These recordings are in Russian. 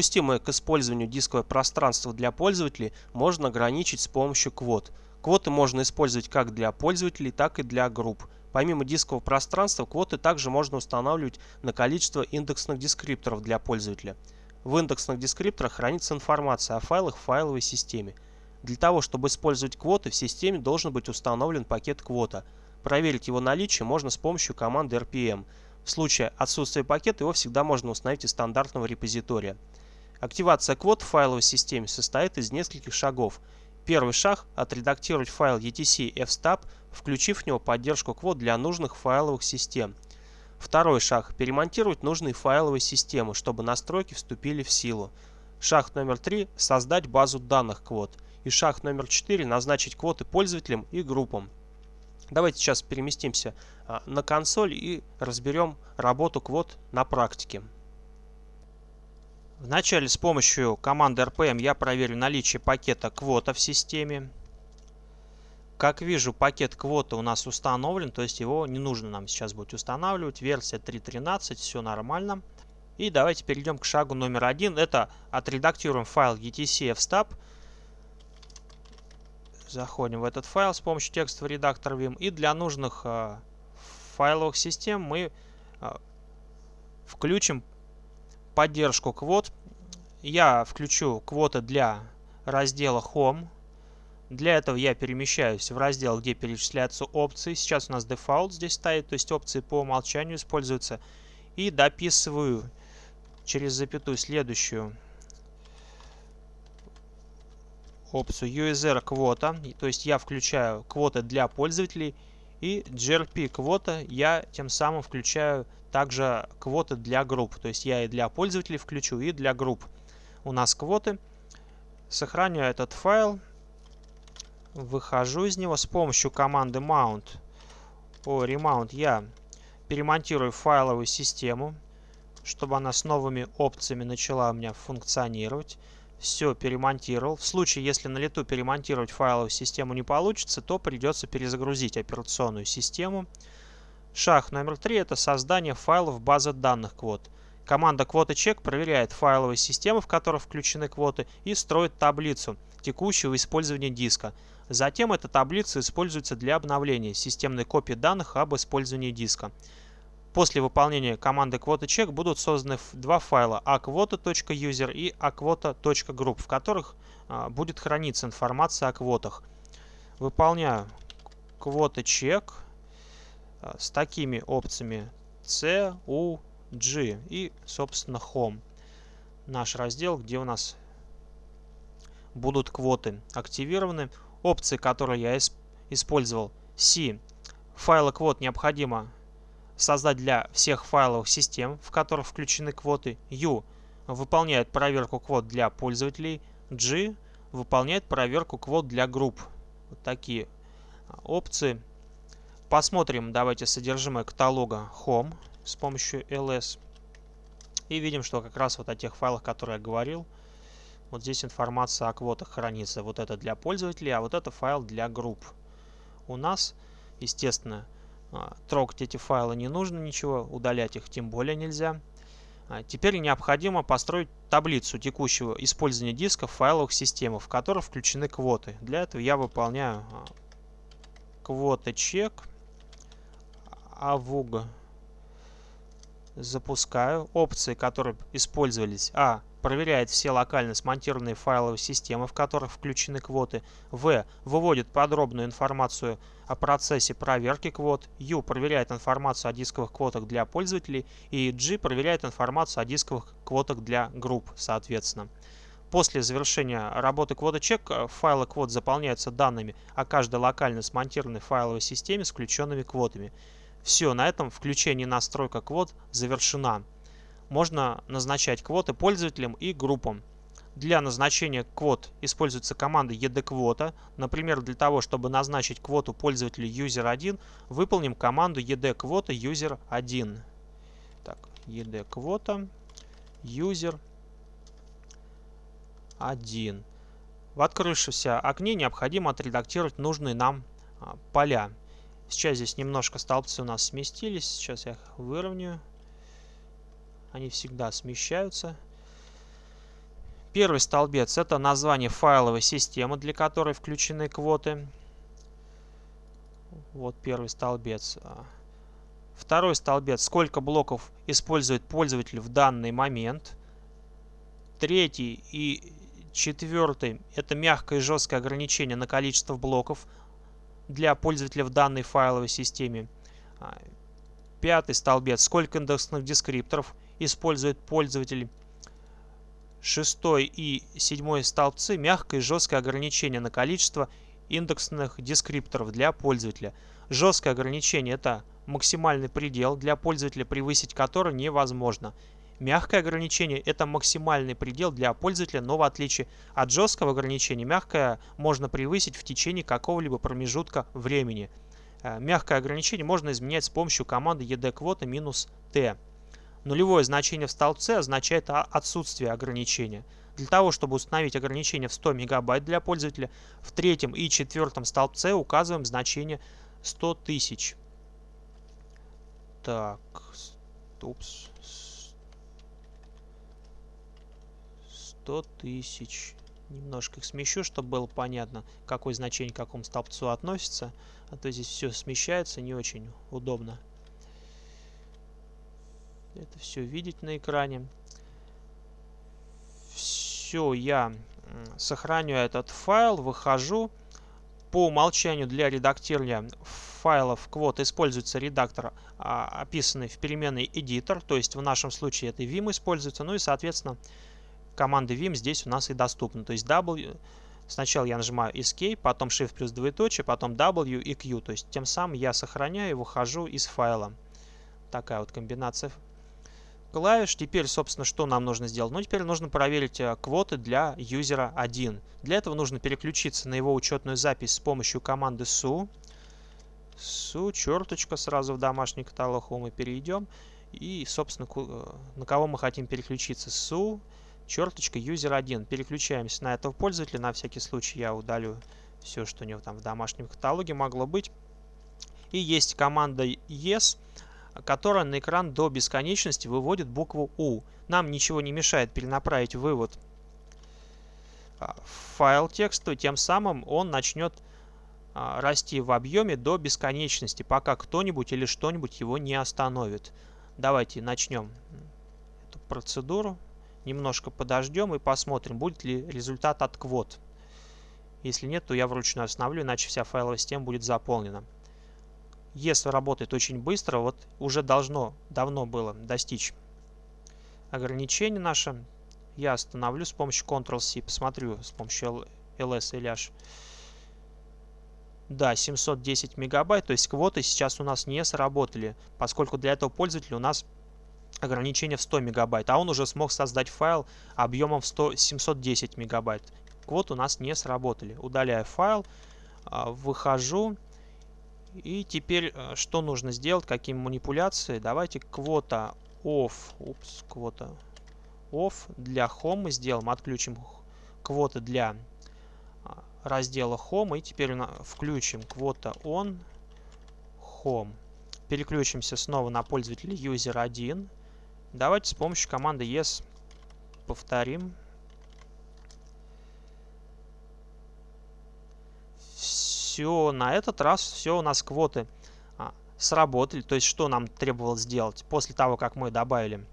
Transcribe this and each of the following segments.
Допустимое к использованию дисковое пространство для пользователей можно ограничить с помощью квот. Квоты можно использовать как для пользователей, так и для групп. Помимо дискового пространства, квоты также можно устанавливать на количество индексных дескрипторов для пользователя. В индексных дескрипторах хранится информация о файлах в файловой системе. Для того, чтобы использовать квоты, в системе должен быть установлен пакет квота. Проверить его наличие можно с помощью команды rpm. В случае отсутствия пакета его всегда можно установить из стандартного репозитория. Активация квот в файловой системе состоит из нескольких шагов. Первый шаг – отредактировать файл etc fstab, включив в него поддержку квот для нужных файловых систем. Второй шаг – перемонтировать нужные файловые системы, чтобы настройки вступили в силу. Шаг номер три – создать базу данных квот. И шаг номер четыре – назначить квоты пользователям и группам. Давайте сейчас переместимся а, на консоль и разберем работу квот на практике. Вначале с помощью команды rpm я проверю наличие пакета квота в системе. Как вижу, пакет квота у нас установлен, то есть его не нужно нам сейчас будет устанавливать. Версия 3.13, все нормально. И давайте перейдем к шагу номер один. Это отредактируем файл etc fstab. Заходим в этот файл с помощью текстового редактора Vim. И для нужных э, файловых систем мы э, включим поддержку квот. Я включу квоты для раздела Home. Для этого я перемещаюсь в раздел, где перечисляются опции. Сейчас у нас дефолт здесь стоит, то есть опции по умолчанию используются. И дописываю через запятую следующую опцию user квота. То есть я включаю квоты для пользователей. И grp квота я тем самым включаю также квоты для групп. То есть я и для пользователей включу, и для групп. У нас квоты. Сохраняю этот файл. Выхожу из него с помощью команды mount. О, remount я перемонтирую файловую систему, чтобы она с новыми опциями начала у меня функционировать. Все перемонтировал. В случае, если на лету перемонтировать файловую систему не получится, то придется перезагрузить операционную систему. Шаг номер три – это создание файлов базы данных квот. Команда quota проверяет файловые системы, в которые включены квоты, и строит таблицу текущего использования диска. Затем эта таблица используется для обновления системной копии данных об использовании диска. После выполнения команды quota будут созданы два файла aquota.user и aquota.group, в которых а, будет храниться информация о квотах. Выполняю quota а, с такими опциями C, U, G и, собственно, Home. Наш раздел, где у нас будут квоты активированы. Опции, которые я использовал. C. Файлы квот необходимо создать для всех файловых систем, в которых включены квоты. U. Выполняет проверку квот для пользователей. G. Выполняет проверку квот для групп. Вот такие а, опции. Посмотрим, давайте, содержимое каталога Home с помощью ls. И видим, что как раз вот о тех файлах, которые я говорил, вот здесь информация о квотах хранится. Вот это для пользователей, а вот это файл для групп. У нас, естественно, трогать эти файлы не нужно ничего, удалять их тем более нельзя. А, теперь необходимо построить таблицу текущего использования диска в файловых системах, в которых включены квоты. Для этого я выполняю а, квоты чек avug запускаю опции, которые использовались. А. Проверяет все локально смонтированные файловые системы, в которых включены квоты. В. Выводит подробную информацию о процессе проверки квот. Ю. Проверяет информацию о дисковых квотах для пользователей. И G. Проверяет информацию о дисковых квотах для групп, соответственно. После завершения работы квота-чек э, файлы квот заполняются данными о каждой локально смонтированной файловой системе с включенными квотами. Все, на этом включение настройка квот завершена. Можно назначать квоты пользователям и группам. Для назначения квот используется команда edquota. Например, для того, чтобы назначить квоту пользователя user1, выполним команду edquota user1. Так, edquota user1. В открывшемся окне необходимо отредактировать нужные нам а, поля. Сейчас здесь немножко столбцы у нас сместились. Сейчас я их выровняю. Они всегда смещаются. Первый столбец – это название файловой системы, для которой включены квоты. Вот первый столбец. Второй столбец – сколько блоков использует пользователь в данный момент. Третий и четвертый – это мягкое и жесткое ограничение на количество блоков для пользователя в данной файловой системе. Пятый столбец – сколько индексных дескрипторов использует пользователь шестой и седьмой столбцы мягкое и жесткое ограничение на количество индексных дескрипторов для пользователя. Жесткое ограничение – это максимальный предел для пользователя, превысить который невозможно. Мягкое ограничение – это максимальный предел для пользователя, но в отличие от жесткого ограничения, мягкое можно превысить в течение какого-либо промежутка времени. Э, мягкое ограничение можно изменять с помощью команды edquota-t. Нулевое значение в столбце означает отсутствие ограничения. Для того, чтобы установить ограничение в 100 мегабайт для пользователя, в третьем и четвертом столбце указываем значение 100 тысяч. Так, упс. 100 тысяч. Немножко их смещу, чтобы было понятно, какое значение к какому столбцу относится. А то здесь все смещается, не очень удобно это все видеть на экране. Все, я сохраню этот файл, выхожу. По умолчанию для редактирования файлов квот используется редактор, а, описанный в переменной editor, то есть в нашем случае это vim используется, ну и соответственно команда vim здесь у нас и доступна, то есть w, сначала я нажимаю escape, потом shift плюс двоеточие, потом w и q, то есть тем самым я сохраняю и выхожу из файла. Такая вот комбинация клавиш. Теперь, собственно, что нам нужно сделать? Ну, теперь нужно проверить э, квоты для юзера 1. Для этого нужно переключиться на его учетную запись с помощью команды su. su, черточка, сразу в домашний каталог мы перейдем. И, собственно, э, на кого мы хотим переключиться? su, черточка, user 1. Переключаемся на этого пользователя. На всякий случай я удалю все, что у него там в домашнем каталоге могло быть. И есть команда yes которая на экран до бесконечности выводит букву U. Нам ничего не мешает перенаправить вывод а, в файл текстовый, тем самым он начнет а, расти в объеме до бесконечности, пока кто-нибудь или что-нибудь его не остановит. Давайте начнем эту процедуру. Немножко подождем и посмотрим, будет ли результат от квот. Если нет, то я вручную остановлю, иначе вся файловая система будет заполнена. Если работает очень быстро, вот уже должно, давно было достичь ограничение наше. Я остановлю с помощью Ctrl-C, посмотрю с помощью ls или h. Да, 710 мегабайт, то есть квоты сейчас у нас не сработали, поскольку для этого пользователя у нас ограничение в 100 мегабайт, а он уже смог создать файл объемом в 100, 710 мегабайт. Квоты у нас не сработали. Удаляю файл, а, выхожу и теперь э, что нужно сделать, какие манипуляции? Давайте квота off, упс, квота off для home сделаем, отключим квоты для а, раздела home и теперь включим квота on home. Переключимся снова на пользователя user 1. Давайте с помощью команды yes повторим. Все, на этот раз все у нас квоты а, сработали. То есть, что нам требовалось сделать после того, как мы добавили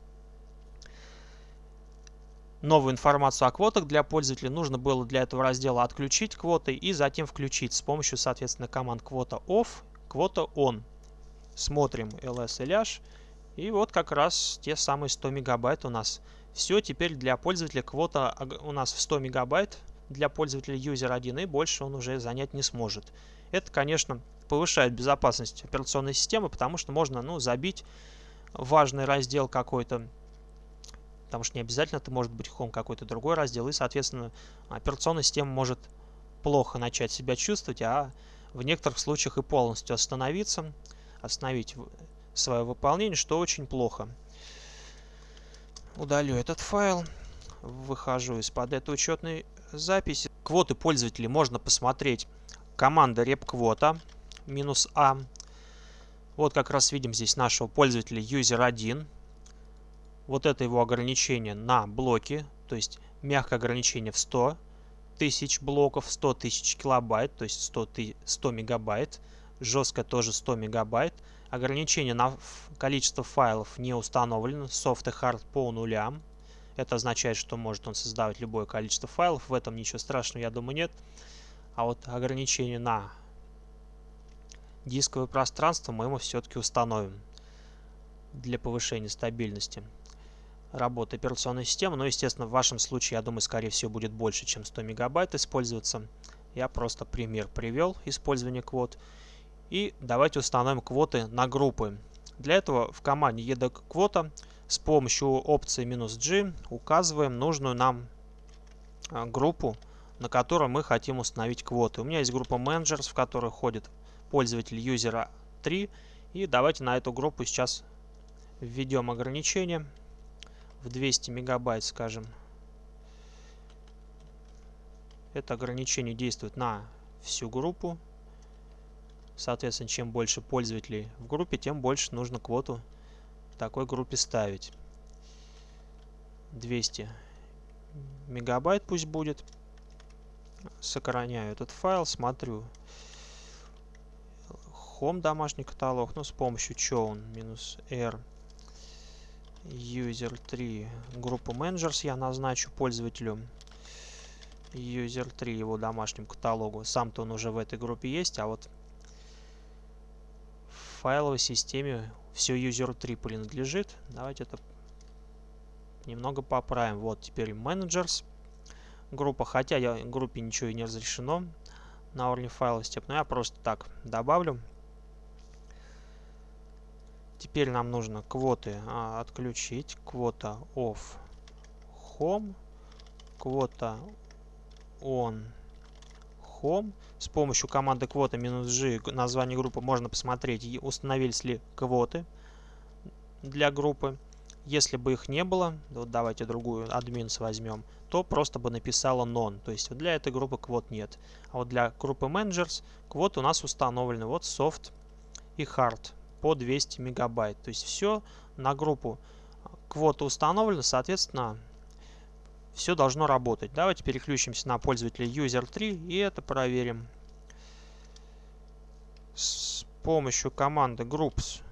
новую информацию о квотах для пользователя. Нужно было для этого раздела отключить квоты и затем включить с помощью, соответственно, команд квота off, квота on. Смотрим ls ляж. И вот как раз те самые 100 мегабайт у нас. Все, теперь для пользователя квота у нас в 100 мегабайт для пользователя user 1 и больше он уже занять не сможет. Это, конечно, повышает безопасность операционной системы, потому что можно ну, забить важный раздел какой-то, потому что не обязательно это может быть home какой-то другой раздел, и, соответственно, операционная система может плохо начать себя чувствовать, а в некоторых случаях и полностью остановиться, остановить свое выполнение, что очень плохо. Удалю этот файл, выхожу из-под этой учетной записи. Квоты пользователей можно посмотреть. Команда repquota минус а. Вот как раз видим здесь нашего пользователя user1. Вот это его ограничение на блоки. То есть мягкое ограничение в 100 тысяч блоков, 100 тысяч килобайт, то есть 100, 100 мегабайт. Жесткое тоже 100 мегабайт. Ограничение на количество файлов не установлено, soft и hard по нулям. Это означает, что может он создавать любое количество файлов. В этом ничего страшного, я думаю, нет. А вот ограничение на дисковое пространство мы ему все-таки установим для повышения стабильности работы операционной системы. Но, естественно, в вашем случае, я думаю, скорее всего, будет больше, чем 100 мегабайт использоваться. Я просто пример привел использования квот. И давайте установим квоты на группы. Для этого в команде edkвота с помощью опции "-g указываем нужную нам а, группу, на которой мы хотим установить квоты. У меня есть группа managers, в которой ходит пользователь юзера 3. И давайте на эту группу сейчас введем ограничение в 200 мегабайт, скажем. Это ограничение действует на всю группу. Соответственно, чем больше пользователей в группе, тем больше нужно квоту в такой группе ставить. 200 мегабайт пусть будет. Сохраняю этот файл, смотрю. Home домашний каталог, ну с помощью chown минус r user 3 группу managers я назначу пользователю user 3 его домашнему каталогу. Сам-то он уже в этой группе есть, а вот файловой системе все user 3 принадлежит. Давайте это немного поправим. Вот теперь managers группа, хотя я группе ничего и не разрешено на уровне файла степ, но я просто так добавлю. Теперь нам нужно квоты а, отключить. Квота off home, квота on home. С помощью команды квота g название группы можно посмотреть, установились ли квоты для группы. Если бы их не было, вот давайте другую админс возьмем, то просто бы написала non. То есть для этой группы квот нет. А вот для группы managers квот у нас установлены. Вот soft и hard по 200 мегабайт. То есть все на группу квота установлено, соответственно, все должно работать. Давайте переключимся на пользователя user3 и это проверим. С помощью команды groups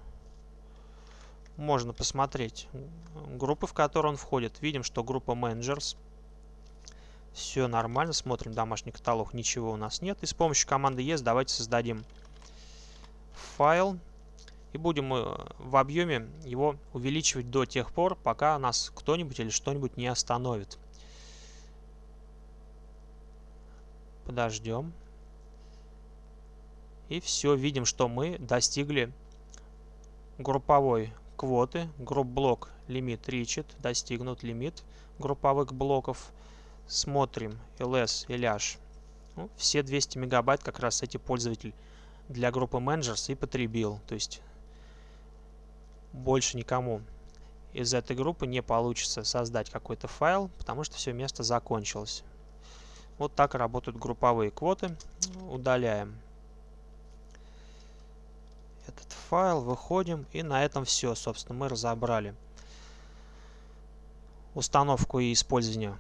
можно посмотреть группы, в которые он входит. Видим, что группа managers. Все нормально. Смотрим домашний каталог. Ничего у нас нет. И с помощью команды yes давайте создадим файл. И будем э, в объеме его увеличивать до тех пор, пока нас кто-нибудь или что-нибудь не остановит. Подождем. И все, видим, что мы достигли групповой квоты. Group block limit reached, достигнут лимит групповых блоков. Смотрим ls и ляж. Ну, все 200 мегабайт как раз эти пользователь для группы managers и потребил. То есть больше никому из этой группы не получится создать какой-то файл, потому что все место закончилось. Вот так работают групповые квоты. Удаляем этот файл, выходим и на этом все. Собственно, мы разобрали установку и использование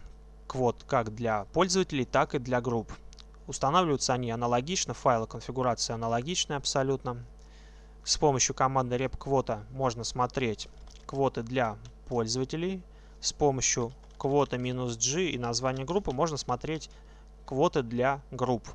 квот как для пользователей, так и для групп. Устанавливаются они аналогично, файлы конфигурации аналогичны абсолютно. С помощью команды repquota можно смотреть квоты для пользователей. С помощью квота-g и названия группы можно смотреть квоты для групп.